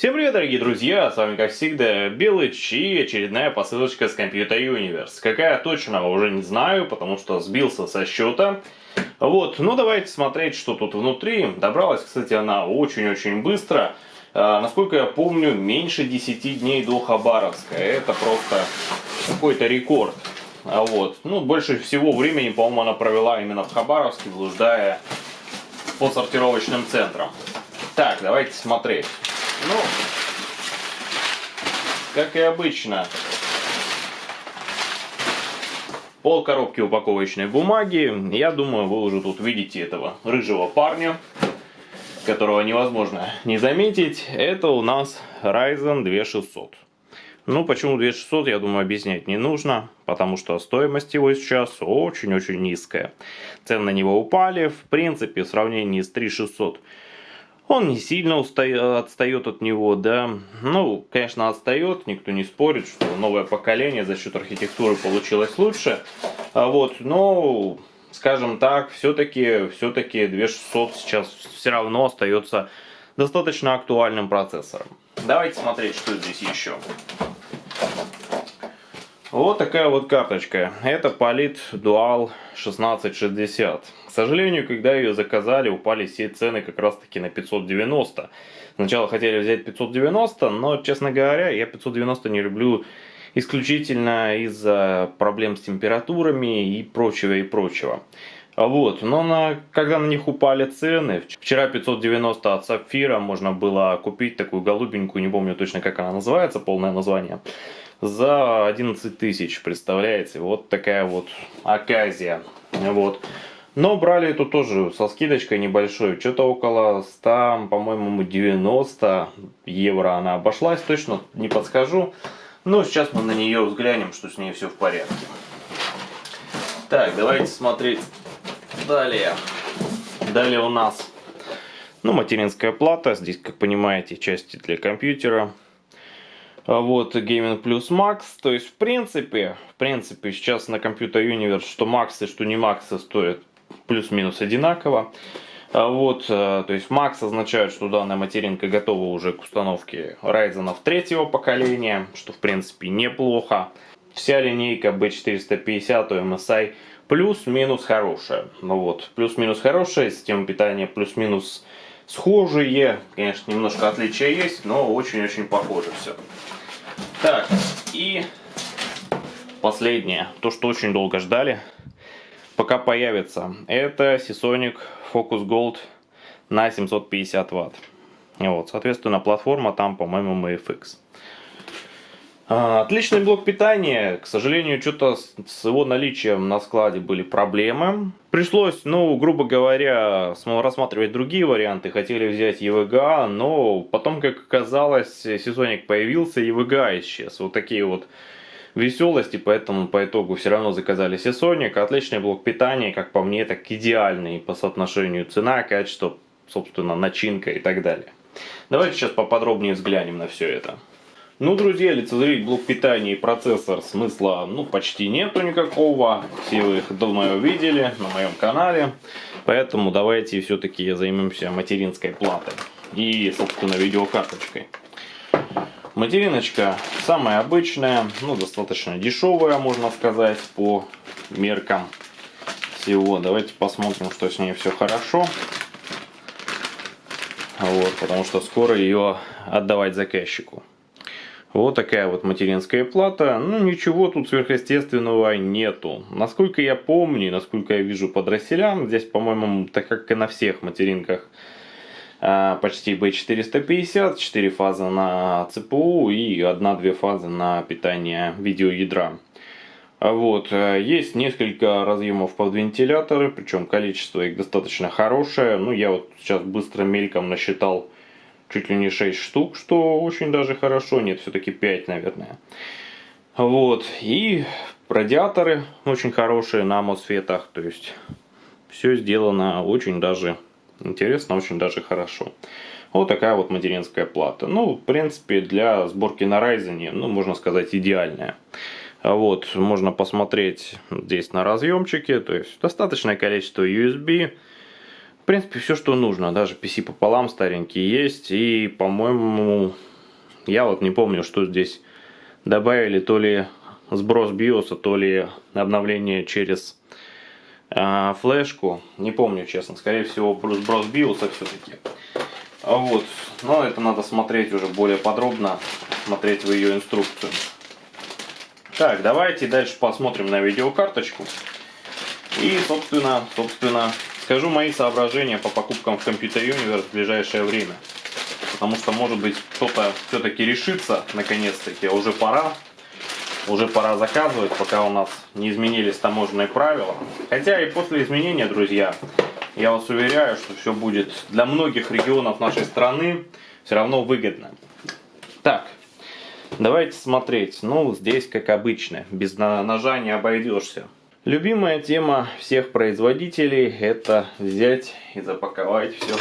Всем привет, дорогие друзья, с вами как всегда Белыч и очередная посылочка с Computer Universe. Какая точно, уже не знаю, потому что сбился со счета. Вот, ну давайте смотреть, что тут внутри. Добралась, кстати, она очень-очень быстро. А, насколько я помню, меньше 10 дней до Хабаровска. Это просто какой-то рекорд. А вот, ну больше всего времени, по-моему, она провела именно в Хабаровске, блуждая по сортировочным центрам. Так, давайте смотреть. Ну, как и обычно, пол коробки упаковочной бумаги. Я думаю, вы уже тут видите этого рыжего парня, которого невозможно не заметить. Это у нас Ryzen 2600. Ну, почему 2600, я думаю, объяснять не нужно, потому что стоимость его сейчас очень-очень низкая. Цены на него упали, в принципе, в сравнении с 3600 он не сильно отстает от него, да. Ну, конечно, отстает, никто не спорит, что новое поколение за счет архитектуры получилось лучше. А вот, но, скажем так, все-таки все-таки 2600 сейчас все равно остается достаточно актуальным процессором. Давайте смотреть, что здесь еще. Вот такая вот карточка. Это Polit Dual 1660. К сожалению, когда ее заказали, упали все цены как раз таки на 590. Сначала хотели взять 590, но, честно говоря, я 590 не люблю исключительно из-за проблем с температурами и прочего и прочего. Вот, но на, когда на них упали цены, вчера 590 от Сапфира можно было купить такую голубенькую, не помню точно как она называется, полное название, за 11 тысяч, представляете, вот такая вот оказия, вот. Но брали эту тоже со скидочкой небольшой, что-то около 100, по-моему, 90 евро она обошлась, точно не подскажу. Но сейчас мы на нее взглянем, что с ней все в порядке. Так, давайте смотреть далее. Далее у нас ну, материнская плата, здесь, как понимаете, части для компьютера. А вот Gaming Plus Max, то есть в принципе, в принципе сейчас на Computer Universe что и что не Max стоят плюс-минус одинаково. А вот, э, то есть Max означает, что данная материнка готова уже к установке Ryzen третьего поколения, что в принципе неплохо. Вся линейка B450 MSI плюс-минус хорошая. Ну вот, плюс-минус хорошая, система питания плюс-минус схожие. Конечно, немножко отличия есть, но очень-очень похоже все. Так, и последнее, то, что очень долго ждали пока появится. Это Seasonic Focus Gold на 750 ватт. Вот, соответственно, платформа там, по-моему, MFX. А, отличный блок питания. К сожалению, что-то с его наличием на складе были проблемы. Пришлось, ну, грубо говоря, рассматривать другие варианты. Хотели взять EVGA, но потом, как оказалось, сезонник появился, EVGA исчез. Вот такие вот веселости, поэтому по итогу все равно заказали Seasonic. Отличный блок питания, как по мне, так идеальный по соотношению цена, качество, собственно, начинка и так далее. Давайте сейчас поподробнее взглянем на все это. Ну, друзья, лицезреть блок питания и процессор смысла ну, почти нету никакого. Все вы их давно видели на моем канале. Поэтому давайте все-таки займемся материнской платой и, собственно, видеокарточкой. Материночка самая обычная, ну достаточно дешевая, можно сказать, по меркам всего. Давайте посмотрим, что с ней все хорошо. Вот, потому что скоро ее отдавать заказчику. Вот такая вот материнская плата. Ну, ничего тут сверхъестественного нету. Насколько я помню, насколько я вижу по дросселям, здесь, по-моему, так как и на всех материнках, а, почти B450, 4 фазы на ЦПУ и 1-2 фазы на питание видеоядра. А вот, э, есть несколько разъемов под вентиляторы, причем количество их достаточно хорошее. Ну, я вот сейчас быстро мельком насчитал чуть ли не 6 штук, что очень даже хорошо. Нет, все-таки 5, наверное. Вот, и радиаторы очень хорошие на мосфетах, то есть все сделано очень даже Интересно, очень даже хорошо. Вот такая вот материнская плата. Ну, в принципе, для сборки на Ryzen, ну, можно сказать, идеальная. Вот, можно посмотреть здесь на разъемчике, то есть достаточное количество USB. Принципе, все, что нужно. Даже PC пополам старенький есть. И, по-моему, Я вот не помню, что здесь добавили, то ли сброс биоса, то ли обновление через э, флешку. Не помню, честно. Скорее всего, сброс биоса все-таки. А вот. Но это надо смотреть уже более подробно, смотреть в ее инструкцию. Так, давайте дальше посмотрим на видеокарточку. И, собственно, собственно, скажу мои соображения по покупкам в Computer Universe в ближайшее время. Потому что, может быть, кто-то все-таки решится, наконец-таки, уже пора. Уже пора заказывать, пока у нас не изменились таможенные правила. Хотя и после изменения, друзья, я вас уверяю, что все будет для многих регионов нашей страны все равно выгодно. Так, давайте смотреть. Ну, здесь, как обычно, без ножа не обойдешься. Любимая тема всех производителей это взять и запаковать все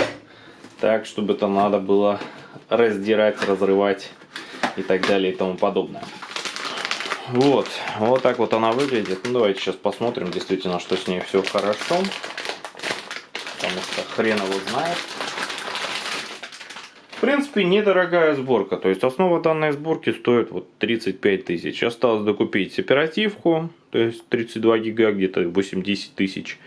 так, чтобы это надо было раздирать, разрывать и так далее и тому подобное. Вот, вот так вот она выглядит. Ну, давайте сейчас посмотрим, действительно, что с ней все хорошо. Потому что хрен его знает. В принципе, недорогая сборка. То есть, основа данной сборки стоит вот 35 тысяч. Осталось докупить оперативку, то есть 32 гига, где-то 80 тысяч.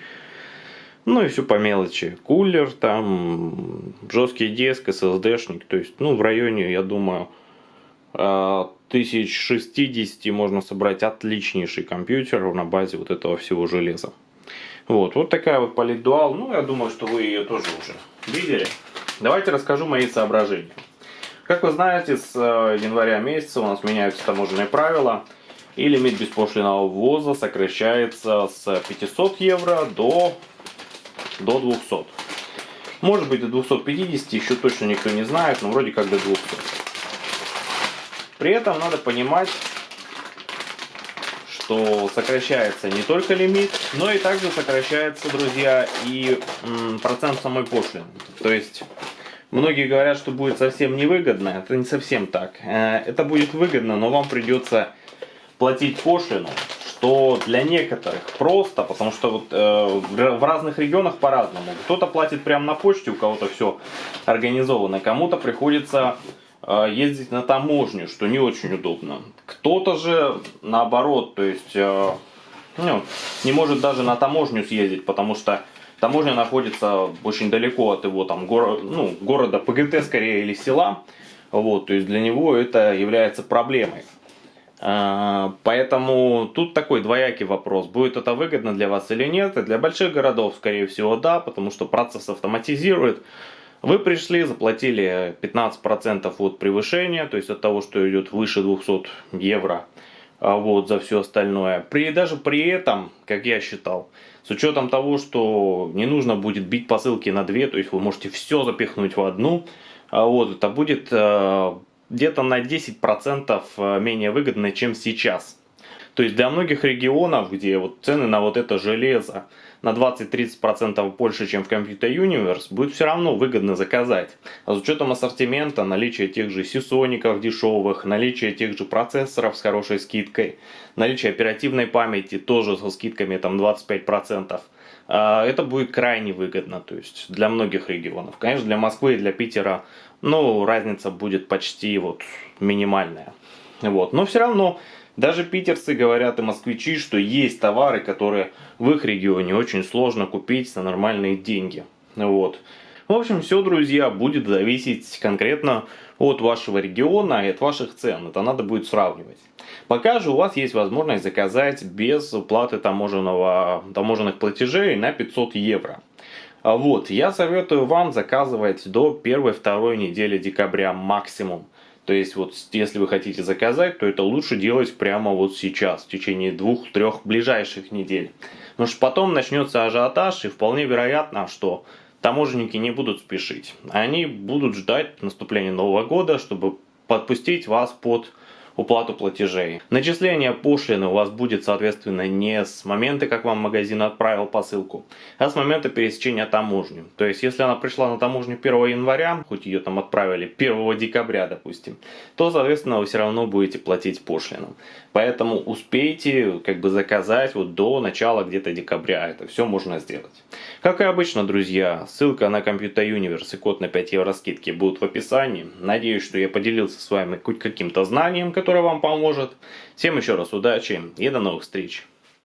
Ну и все по мелочи. Кулер, там жесткий диск, SSD-шник. То есть, ну, в районе, я думаю, 1060 а, можно собрать отличнейший компьютер на базе вот этого всего железа. Вот, вот такая вот политдуал. Ну, я думаю, что вы ее тоже уже видели. Давайте расскажу мои соображения. Как вы знаете, с э, января месяца у нас меняются таможенные правила. И лимит беспошлиного ввоза сокращается с 500 евро до, до 200. Может быть до 250, еще точно никто не знает, но вроде как до 200. При этом надо понимать, что сокращается не только лимит, но и также сокращается, друзья, и процент самой пошлины. То есть, многие говорят, что будет совсем невыгодно. Это не совсем так. Э, это будет выгодно, но вам придется платить пошлину, что для некоторых просто, потому что вот, э, в разных регионах по-разному. Кто-то платит прямо на почте, у кого-то все организовано, кому-то приходится ездить на таможню, что не очень удобно. Кто-то же наоборот, то есть э, ну, не может даже на таможню съездить, потому что таможня находится очень далеко от его там горо, ну, города ПГТ скорее или села. Вот, то есть для него это является проблемой. А, поэтому тут такой двоякий вопрос, будет это выгодно для вас или нет. Для больших городов, скорее всего, да, потому что процесс автоматизирует. Вы пришли, заплатили 15% от превышения, то есть от того, что идет выше 200 евро а, вот, за все остальное. При, даже при этом, как я считал, с учетом того, что не нужно будет бить посылки на две, то есть вы можете все запихнуть в одну, а, вот, это будет где-то на 10% э, менее выгодно, чем сейчас. То есть для многих регионов, где вот цены на вот это железо на 20-30% больше, чем в Computer Universe, будет все равно выгодно заказать. А с учетом ассортимента, наличия тех же сисоников дешевых, наличия тех же процессоров с хорошей скидкой, наличие оперативной памяти тоже со скидками там 25%, а, это будет крайне выгодно, то есть для многих регионов. Конечно, для Москвы и для Питера, ну, разница будет почти вот минимальная. Вот, но все равно, даже питерцы говорят и москвичи, что есть товары, которые в их регионе очень сложно купить за нормальные деньги. Вот. В общем, все, друзья, будет зависеть конкретно от вашего региона и от ваших цен. Это надо будет сравнивать. Пока же у вас есть возможность заказать без уплаты таможенного, таможенных платежей на 500 евро. Вот, я советую вам заказывать до 1-2 недели декабря максимум. То есть, вот, если вы хотите заказать, то это лучше делать прямо вот сейчас, в течение двух-трех ближайших недель. Потому что потом начнется ажиотаж, и вполне вероятно, что таможенники не будут спешить. Они будут ждать наступления Нового года, чтобы подпустить вас под уплату платежей. Начисление пошлины у вас будет, соответственно, не с момента, как вам магазин отправил посылку, а с момента пересечения таможни. То есть, если она пришла на таможню 1 января, хоть ее там отправили 1 декабря, допустим, то, соответственно, вы все равно будете платить пошлину. Поэтому успейте как бы заказать вот до начала где-то декабря. Это все можно сделать. Как и обычно, друзья, ссылка на Computer Universe и код на 5 евро скидки будут в описании. Надеюсь, что я поделился с вами хоть каким-то знанием, которое вам поможет. Всем еще раз удачи и до новых встреч.